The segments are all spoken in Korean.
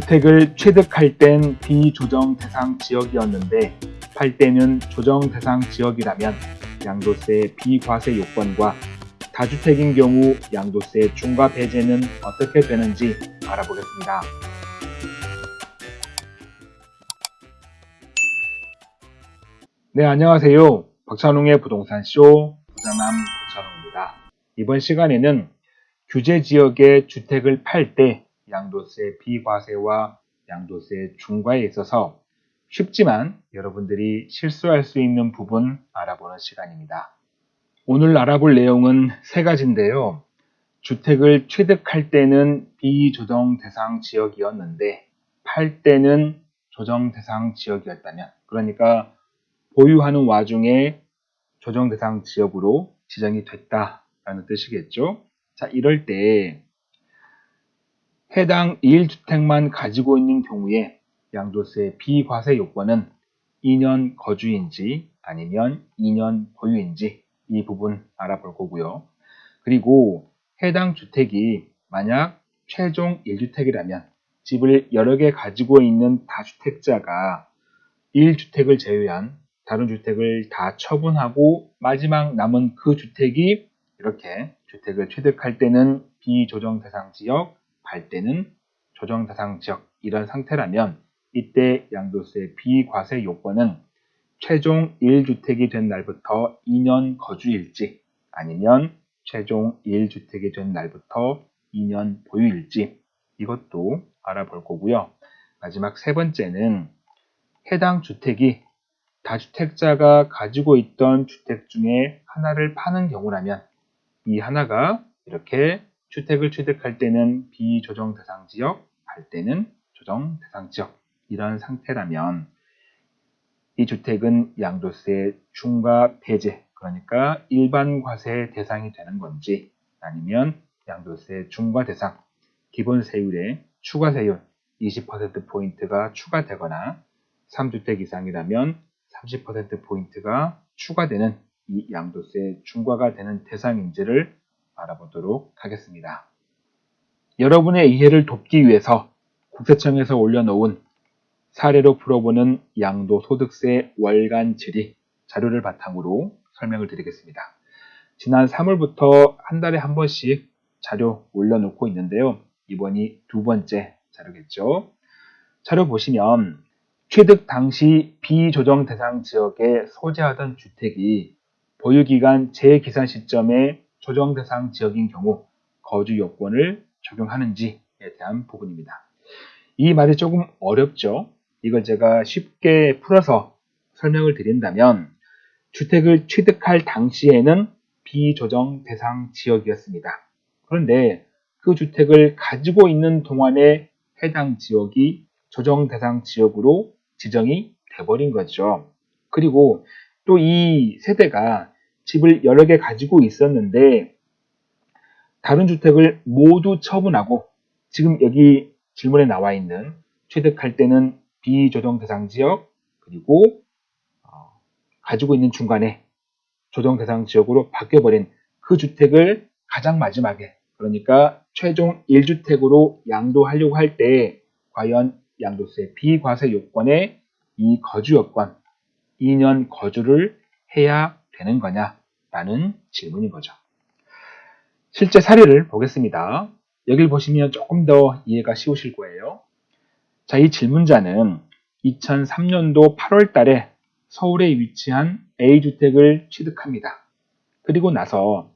주택을 취득할 땐 비조정 대상 지역이었는데 팔 때는 조정 대상 지역이라면 양도세 비과세 요건과 다주택인 경우 양도세 중과 배제는 어떻게 되는지 알아보겠습니다. 네, 안녕하세요. 박찬웅의 부동산 쇼 부자남 박찬웅입니다. 이번 시간에는 규제 지역의 주택을 팔때 양도세 비과세와 양도세 중과에 있어서 쉽지만 여러분들이 실수할 수 있는 부분 알아보는 시간입니다. 오늘 알아볼 내용은 세 가지인데요. 주택을 취득할 때는 비조정 대상 지역이었는데 팔 때는 조정 대상 지역이었다면 그러니까 보유하는 와중에 조정 대상 지역으로 지정이 됐다라는 뜻이겠죠. 자, 이럴 때 해당 1주택만 가지고 있는 경우에 양도세 비과세 요건은 2년 거주인지 아니면 2년 보유인지 이 부분 알아볼 거고요. 그리고 해당 주택이 만약 최종 1주택이라면 집을 여러 개 가지고 있는 다주택자가 1주택을 제외한 다른 주택을 다 처분하고 마지막 남은 그 주택이 이렇게 주택을 취득할 때는 비조정 대상 지역, 팔 때는 조정 대상 지역 이런 상태라면 이때 양도세 비과세 요건은 최종 1주택이 된 날부터 2년 거주일지 아니면 최종 1주택이 된 날부터 2년 보유일지 이것도 알아볼 거고요. 마지막 세 번째는 해당 주택이 다주택자가 가지고 있던 주택 중에 하나를 파는 경우라면 이 하나가 이렇게 주택을 취득할 때는 비조정 대상 지역, 팔 때는 조정 대상 지역. 이런 상태라면 이 주택은 양도세 중과 배제 그러니까 일반 과세 대상이 되는 건지 아니면 양도세 중과 대상 기본 세율에 추가 세율 20%포인트가 추가되거나 3주택 이상이라면 30%포인트가 추가되는 이 양도세 중과가 되는 대상인지를 알아보도록 하겠습니다. 여러분의 이해를 돕기 위해서 국세청에서 올려놓은 사례로 풀어보는 양도소득세 월간 질의 자료를 바탕으로 설명을 드리겠습니다. 지난 3월부터 한 달에 한 번씩 자료 올려놓고 있는데요. 이번이 두 번째 자료겠죠. 자료 보시면 취득 당시 비조정 대상 지역에 소재하던 주택이 보유기간 재기산 시점에 조정 대상 지역인 경우 거주 요건을 적용하는지에 대한 부분입니다. 이 말이 조금 어렵죠? 이걸 제가 쉽게 풀어서 설명을 드린다면 주택을 취득할 당시에는 비조정 대상 지역이었습니다. 그런데 그 주택을 가지고 있는 동안에 해당 지역이 조정 대상 지역으로 지정이 돼버린 거죠. 그리고 또 이 세대가 집을 여러 개 가지고 있었는데 다른 주택을 모두 처분하고 지금 여기 질문에 나와 있는 취득할 때는 비조정 대상 지역 그리고 어, 가지고 있는 중간에 조정 대상 지역으로 바뀌어버린 그 주택을 가장 마지막에 그러니까 최종 1주택으로 양도하려고 할 때 과연 양도세 비과세 요건에 이 거주 요건 2년 거주를 해야 되는 거냐 라는 질문인 거죠. 실제 사례를 보겠습니다. 여기를 보시면 조금 더 이해가 쉬우실 거예요. 자, 이 질문자는 2003년도 8월 달에 서울에 위치한 A주택을 취득합니다. 그리고 나서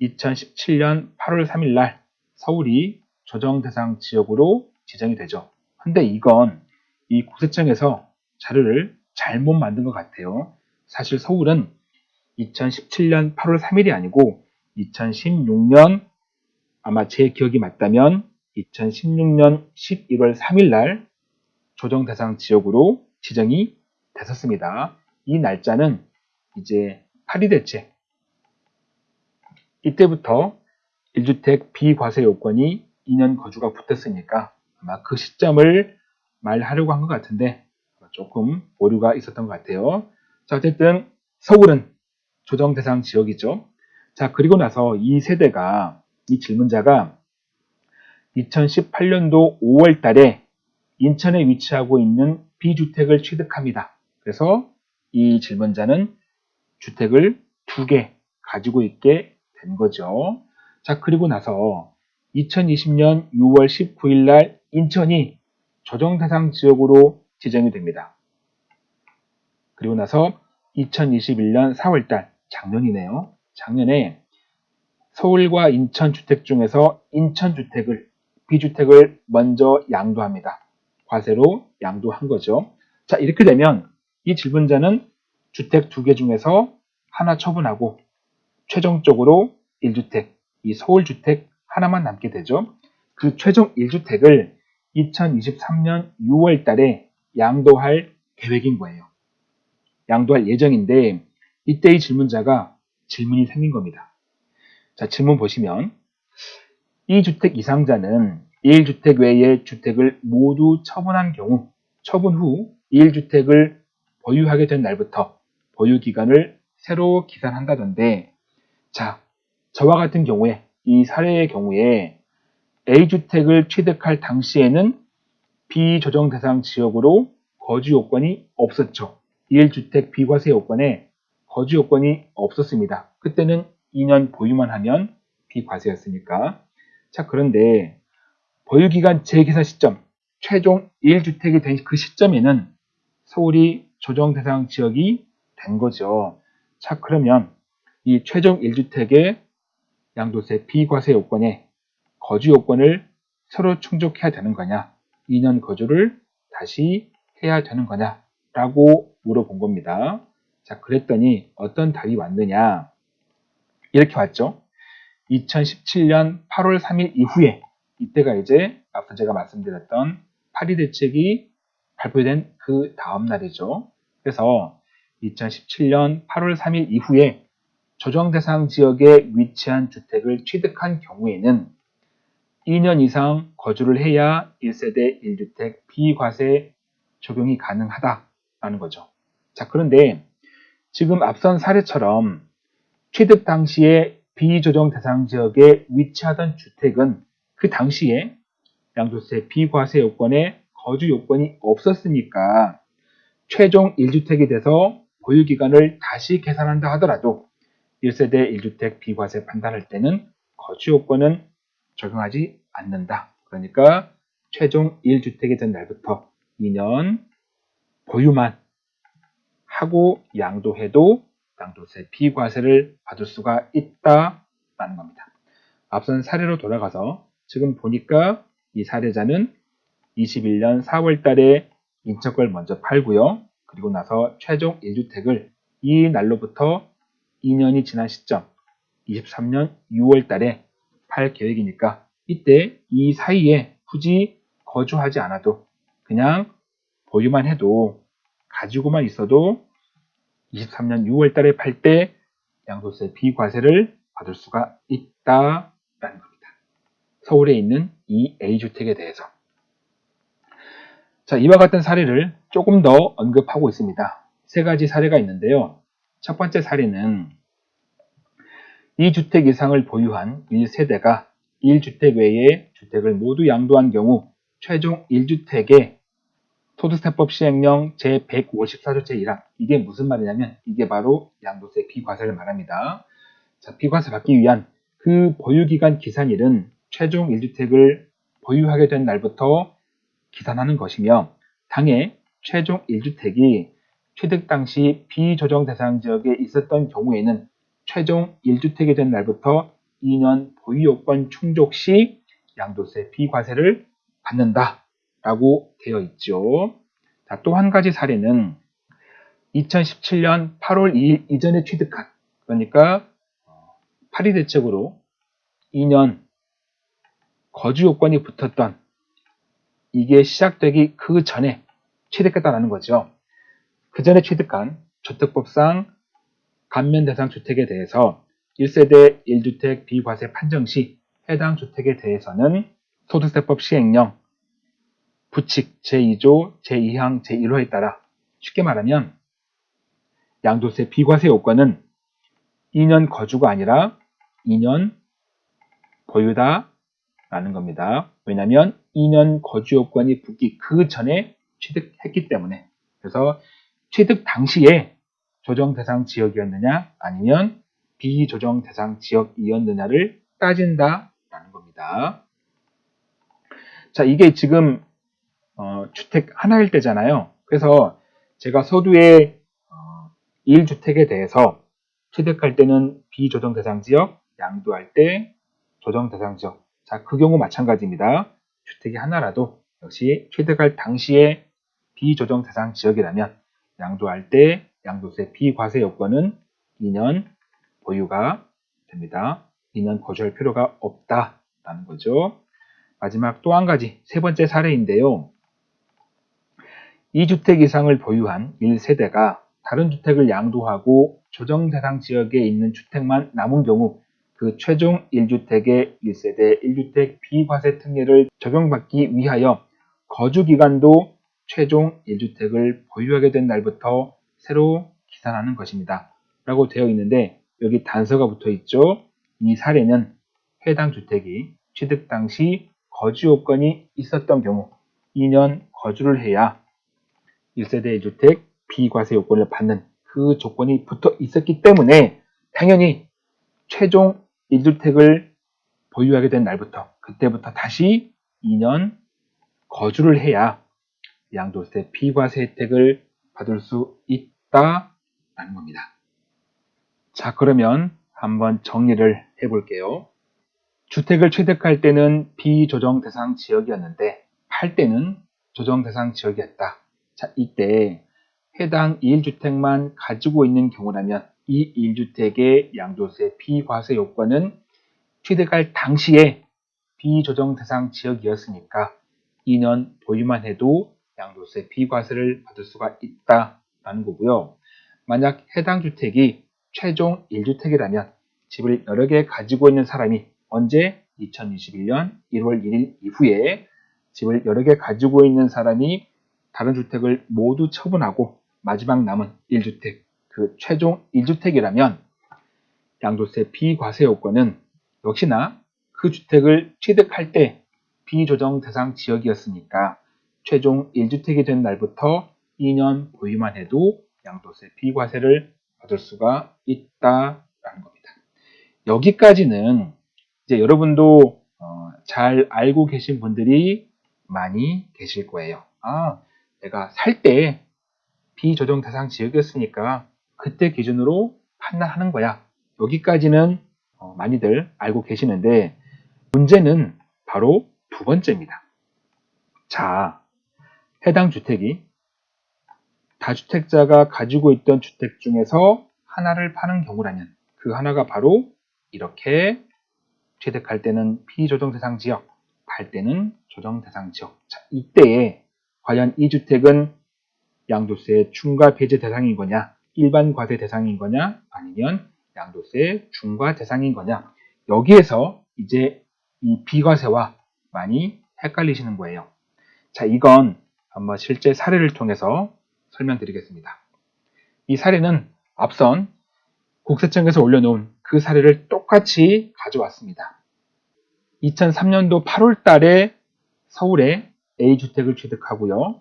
2017년 8월 3일 날 서울이 조정 대상 지역으로 지정이 되죠. 근데 이건 이 국세청에서 자료를 잘못 만든 것 같아요. 사실 서울은 2017년 8월 3일이 아니고 2016년 아마 제 기억이 맞다면 2016년 11월 3일 날 조정 대상 지역으로 지정이 됐었습니다. 이 날짜는 이제 8이 됐지. 이때부터 1주택 비과세 요건이 2년 거주가 붙었으니까 아마 그 시점을 말하려고 한 것 같은데 조금 오류가 있었던 것 같아요. 자, 어쨌든 서울은 조정 대상 지역이죠. 자, 그리고 나서 이 세대가, 이 질문자가 2018년도 5월 달에 인천에 위치하고 있는 B주택을 취득합니다. 그래서 이 질문자는 주택을 두 개 가지고 있게 된 거죠. 자, 그리고 나서 2020년 6월 19일 날 인천이 조정 대상 지역으로 지정이 됩니다. 그리고 나서 2021년 4월 달 작년이네요. 작년에 서울과 인천 주택 중에서 인천 주택을 B주택을 먼저 양도합니다. 과세로 양도한 거죠. 자, 이렇게 되면 이 질문자는 주택 두 개 중에서 하나 처분하고 최종적으로 1주택, 이 서울주택 하나만 남게 되죠. 그 최종 1주택을 2023년 6월 달에 양도할 계획인 거예요. 양도할 예정인데 이때 이 질문자가 질문이 생긴 겁니다. 자, 질문 보시면 이 주택 이상자는 1주택 외의 주택을 모두 처분한 경우 처분 후 1주택을 보유하게 된 날부터 보유 기간을 새로 기산한다던데 자, 저와 같은 경우에 이 사례의 경우에 A주택을 취득할 당시에는 비조정 대상 지역으로 거주 요건이 없었죠. 1주택 비과세 요건에 거주 요건이 없었습니다. 그때는 2년 보유만 하면 비과세였으니까. 자, 그런데 보유기간 재계산 시점, 최종 1주택이 된 그 시점에는 서울이 조정 대상 지역이 된 거죠. 자, 그러면 이 최종 1주택의 양도세 비과세 요건에 거주 요건을 서로 충족해야 되는 거냐, 2년 거주를 다시 해야 되는 거냐, 라고 물어본 겁니다. 자, 그랬더니 어떤 답이 왔느냐. 이렇게 왔죠. 2017년 8월 3일 이후에 이때가 이제 앞서 제가 말씀드렸던 파리 대책이 발표된 그 다음 날이죠. 그래서 2017년 8월 3일 이후에 조정 대상 지역에 위치한 주택을 취득한 경우에는 2년 이상 거주를 해야 1세대 1주택 비과세 적용이 가능하다라는 거죠. 자, 그런데 지금 앞선 사례처럼 취득 당시에 비조정 대상 지역에 위치하던 주택은 그 당시에 양도세 비과세 요건에 거주 요건이 없었으니까 최종 1주택이 돼서 보유기간을 다시 계산한다 하더라도 1세대 1주택 비과세 판단할 때는 거주 요건은 적용하지 않는다. 그러니까 최종 1주택이 된 날부터 2년 보유만 하고 양도해도 양도세 비과세를 받을 수가 있다라는 겁니다. 앞선 사례로 돌아가서 지금 보니까 이 사례자는 21년 4월 달에 인척을 먼저 팔고요. 그리고 나서 최종 1주택을 이 날로부터 2년이 지난 시점 23년 6월 달에 팔 계획이니까 이때 이 사이에 굳이 거주하지 않아도 그냥 보유만 해도 가지고만 있어도 23년 6월 달에 팔 때 양도세 비과세를 받을 수가 있다라는 겁니다. 서울에 있는 이 A주택에 대해서. 자, 이와 같은 사례를 조금 더 언급하고 있습니다. 세 가지 사례가 있는데요. 첫 번째 사례는 2주택 이상을 보유한 1세대가 1주택 외에 주택을 모두 양도한 경우 최종 1주택에 소득세법 시행령 제154조 제1항 이게 무슨 말이냐면 이게 바로 양도세 비과세를 말합니다. 자, 비과세 받기 위한 그 보유기간 기산일은 최종 1주택을 보유하게 된 날부터 기산하는 것이며 당해 최종 1주택이 취득 당시 비조정 대상 지역에 있었던 경우에는 최종 1주택이 된 날부터 2년 보유요건 충족 시 양도세 비과세를 받는다 라고 되어 있죠. 또 한 가지 사례는 2017년 8월 2일 이전에 취득한 그러니까 파리 대책으로 2년 거주 요건이 붙었던 이게 시작되기 그 전에 취득했다는 거죠. 그 전에 취득한 주택법상 감면 대상 주택에 대해서 1세대 1주택 비과세 판정 시 해당 주택에 대해서는 소득세법 시행령 부칙 제2조 제2항 제1호에 따라 쉽게 말하면 양도세 비과세 요건은 2년 거주가 아니라 2년 보유다 라는 겁니다. 왜냐하면 2년 거주 요건이 붙기 그 전에 취득했기 때문에 그래서 취득 당시에 조정 대상 지역이었느냐 아니면 비조정 대상 지역이었느냐를 따진다라는 겁니다. 자, 이게 지금 어, 주택 하나일 때잖아요. 그래서 제가 서두에 어, 1주택에 대해서 취득할 때는 비조정 대상 지역, 양도할 때 조정 대상 지역. 자, 그 경우 마찬가지입니다. 주택이 하나라도 역시 취득할 당시에 비조정 대상 지역이라면 양도할 때 양도세 비과세 요건은 2년 보유가 됩니다. 2년 거주할 필요가 없다라는 거죠. 마지막 또 한 가지 세 번째 사례인데요. 2주택 이상을 보유한 1세대가 다른 주택을 양도하고 조정 대상 지역에 있는 주택만 남은 경우 그 최종 1주택의 1세대 1주택 비과세 특례를 적용받기 위하여 거주 기간도 최종 1주택을 보유하게 된 날부터 새로 기산하는 것입니다. 라고 되어 있는데 여기 단서가 붙어 있죠. 이 사례는 해당 주택이 취득 당시 거주 요건이 있었던 경우 2년 거주를 해야 1세대 1주택 비과세 요건을 받는 그 조건이 붙어 있었기 때문에 당연히 최종 1주택을 보유하게 된 날부터 그때부터 다시 2년 거주를 해야 양도세 비과세 혜택을 받을 수 있다라는 겁니다. 자 그러면 한번 정리를 해볼게요. 주택을 취득할 때는 비조정 대상 지역이었는데 팔 때는 조정 대상 지역이었다. 자 이때 해당 1주택만 가지고 있는 경우라면 이 1주택의 양도세 비과세 요건은 취득할 당시에 비조정 대상 지역이었으니까 2년 보유만 해도 양도세 비과세를 받을 수가 있다라는 거고요. 만약 해당 주택이 최종 1주택이라면 집을 여러 개 가지고 있는 사람이 언제 2021년 1월 1일 이후에 집을 여러 개 가지고 있는 사람이 다른 주택을 모두 처분하고 마지막 남은 1주택, 그 최종 1주택이라면 양도세 비과세 요건은 역시나 그 주택을 취득할 때 비조정 대상 지역이었으니까 최종 1주택이 된 날부터 2년 보유만 해도 양도세 비과세를 받을 수가 있다라는 겁니다. 여기까지는 이제 여러분도 어, 잘 알고 계신 분들이 많이 계실 거예요. 아, 내가 살 때 비조정 대상 지역이었으니까 그때 기준으로 판단하는 거야. 여기까지는 어, 많이들 알고 계시는데 문제는 바로 두 번째입니다. 자, 해당 주택이 다주택자가 가지고 있던 주택 중에서 하나를 파는 경우라면 그 하나가 바로 이렇게 취득할 때는 피조정 대상 지역, 팔 때는 조정 대상 지역. 자, 이때에 과연 이 주택은 양도세 중과 배제 대상인 거냐, 일반 과세 대상인 거냐, 아니면 양도세 중과 대상인 거냐. 여기에서 이제 이 비과세와 많이 헷갈리시는 거예요. 자, 이건 한번 실제 사례를 통해서 설명드리겠습니다. 이 사례는 앞선 국세청에서 올려놓은 그 사례를 똑같이 가져왔습니다. 2003년도 8월 달에 서울에 A주택을 취득하고요.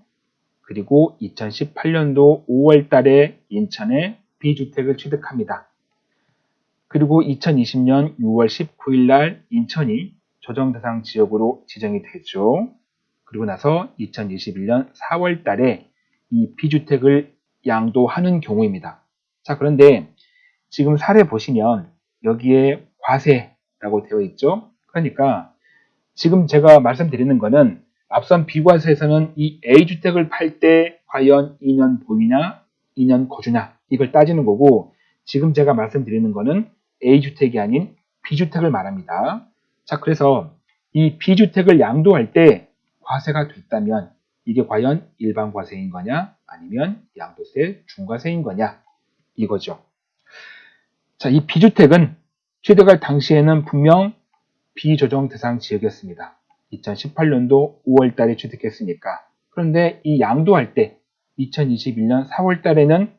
그리고 2018년도 5월 달에 인천에 B주택을 취득합니다. 그리고 2020년 6월 19일 날 인천이 조정 대상 지역으로 지정이 되죠. 그리고 나서 2021년 4월 달에 이 B주택을 양도하는 경우입니다. 자, 그런데 지금 사례 보시면 여기에 과세라고 되어 있죠. 그러니까 지금 제가 말씀드리는 거는 앞선 비과세에서는 이 A주택을 팔 때 과연 2년 보유냐, 2년 거주냐 이걸 따지는 거고 지금 제가 말씀드리는 거는 A주택이 아닌 B주택을 말합니다. 자, 그래서 이 B주택을 양도할 때 과세가 됐다면 이게 과연 일반 과세인 거냐 아니면 양도세 중과세인 거냐 이거죠. 자, 이 B주택은 취득할 당시에는 분명 비조정 대상 지역이었습니다. 2018년도 5월 달에 취득했으니까. 그런데 이 양도할 때 2021년 4월 달에는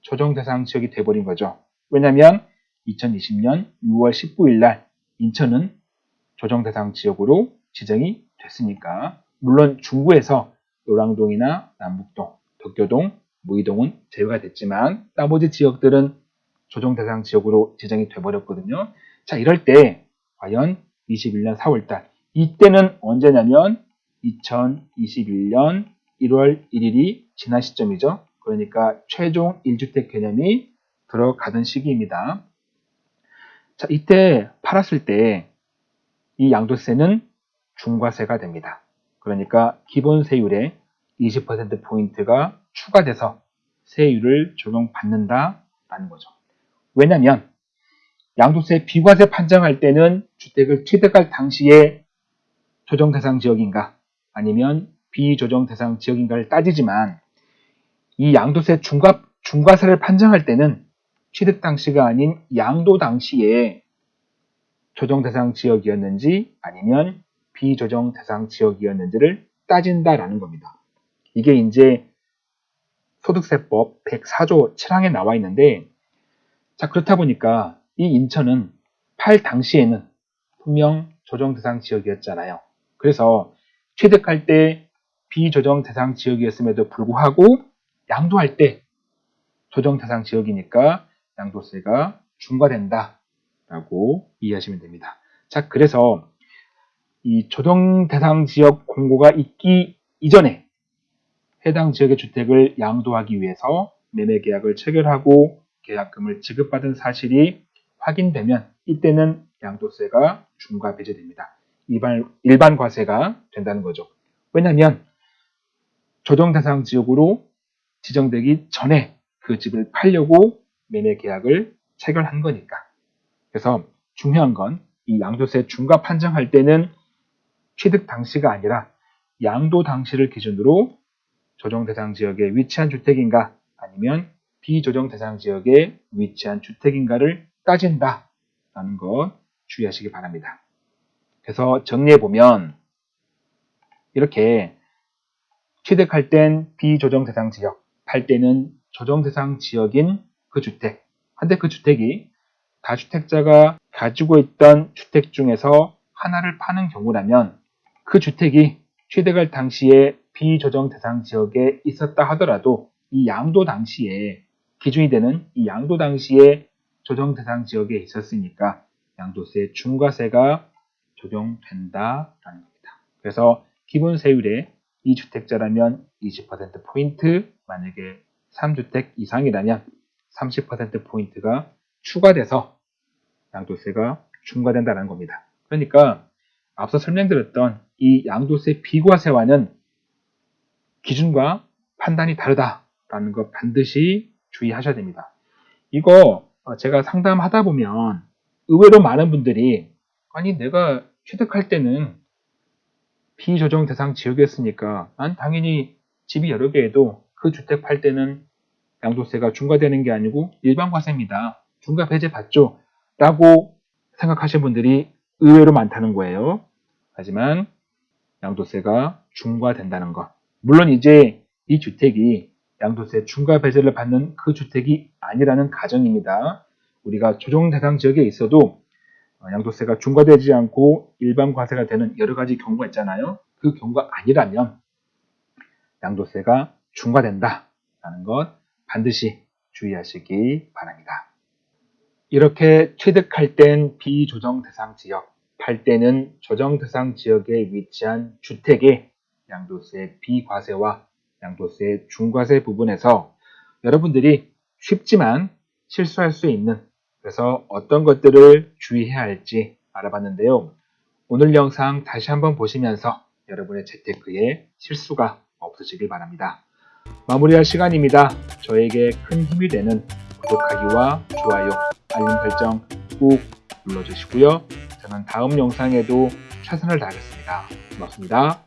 조정 대상 지역이 돼버린 거죠. 왜냐하면 2020년 6월 19일 날 인천은 조정 대상 지역으로 지정이 됐으니까 물론 중구에서 노랑동이나 남북동, 덕교동, 무의동은 제외가 됐지만 나머지 지역들은 조정 대상 지역으로 지정이 돼버렸거든요. 자 이럴 때 과연 21년 4월달 이때는 언제냐면 2021년 1월 1일이 지난 시점이죠. 그러니까 최종 1주택 개념이 들어가던 시기입니다. 자, 이때 팔았을 때 이 양도세는 중과세가 됩니다. 그러니까 기본 세율에 20%포인트가 추가돼서 세율을 적용받는다라는 거죠. 왜냐하면 양도세 비과세 판정할 때는 주택을 취득할 당시에 조정 대상 지역인가 아니면 비조정 대상 지역인가를 따지지만 이 양도세 중과, 중과세를 판정할 때는 취득 당시가 아닌 양도 당시에 조정 대상 지역이었는지 아니면 비조정 대상 지역이었는지를 따진다라는 겁니다. 이게 이제 소득세법 104조 7항에 나와 있는데 자 그렇다 보니까 이 인천은 팔 당시에는 분명 조정 대상 지역이었잖아요. 그래서 취득할 때 비조정 대상 지역이었음에도 불구하고 양도할 때 조정 대상 지역이니까 양도세가 중과된다 라고 이해하시면 됩니다. 자 그래서 이 조정 대상 지역 공고가 있기 이전에 해당 지역의 주택을 양도하기 위해서 매매 계약을 체결하고 계약금을 지급받은 사실이 확인되면 이때는 양도세가 중과 배제됩니다. 일반, 일반 과세가 된다는 거죠. 왜냐하면 조정 대상 지역으로 지정되기 전에 그 집을 팔려고 매매 계약을 체결한 거니까. 그래서 중요한 건 이 양도세 중과 판정할 때는 취득 당시가 아니라 양도 당시를 기준으로 조정 대상 지역에 위치한 주택인가 아니면 비조정 대상 지역에 위치한 주택인가를 따진다라는 것 주의하시기 바랍니다. 그래서 정리해 보면 이렇게 취득할 땐 비조정 대상 지역, 팔 때는 조정 대상 지역인 그 주택. 근데 그 주택이 다주택자가 가지고 있던 주택 중에서 하나를 파는 경우라면 그 주택이 취득할 당시에 비조정 대상 지역에 있었다 하더라도 이 양도 당시에 기준이 되는 이 양도 당시에 조정 대상 지역에 있었으니까 양도세 중과세가 적용된다라는 겁니다. 그래서 기본 세율에 2주택자라면 20%포인트, 만약에 3주택 이상이라면 30%포인트가 추가돼서 양도세가 중과된다는 겁니다. 그러니까 앞서 설명드렸던 이 양도세 비과세와는 기준과 판단이 다르다라는 것 반드시 주의하셔야 됩니다. 이거 제가 상담하다 보면 의외로 많은 분들이 아니 내가 취득할 때는 비조정 대상 지역이었으니까 난 당연히 집이 여러 개에도 그 주택 팔 때는 양도세가 중과되는 게 아니고 일반 과세입니다. 중과 배제 받죠. 라고 생각하시는 분들이 의외로 많다는 거예요. 하지만 양도세가 중과된다는 것. 물론 이제 이 주택이 양도세 중과 배제를 받는 그 주택이 아니라는 가정입니다. 우리가 조정 대상 지역에 있어도 어, 양도세가 중과되지 않고 일반 과세가 되는 여러 가지 경우가 있잖아요. 그 경우가 아니라면 양도세가 중과된다라는 것 반드시 주의하시기 바랍니다. 이렇게 취득할 땐 비조정 대상 지역, 팔 때는 조정 대상 지역에 위치한 주택의 양도세 비과세와 양도세 중과세 부분에서 여러분들이 쉽지만 실수할 수 있는 그래서 어떤 것들을 주의해야 할지 알아봤는데요. 오늘 영상 다시 한번 보시면서 여러분의 재테크에 실수가 없으시길 바랍니다. 마무리할 시간입니다. 저에게 큰 힘이 되는 구독하기와 좋아요, 알림 설정 꾹 눌러주시고요. 저는 다음 영상에도 최선을 다하겠습니다. 고맙습니다.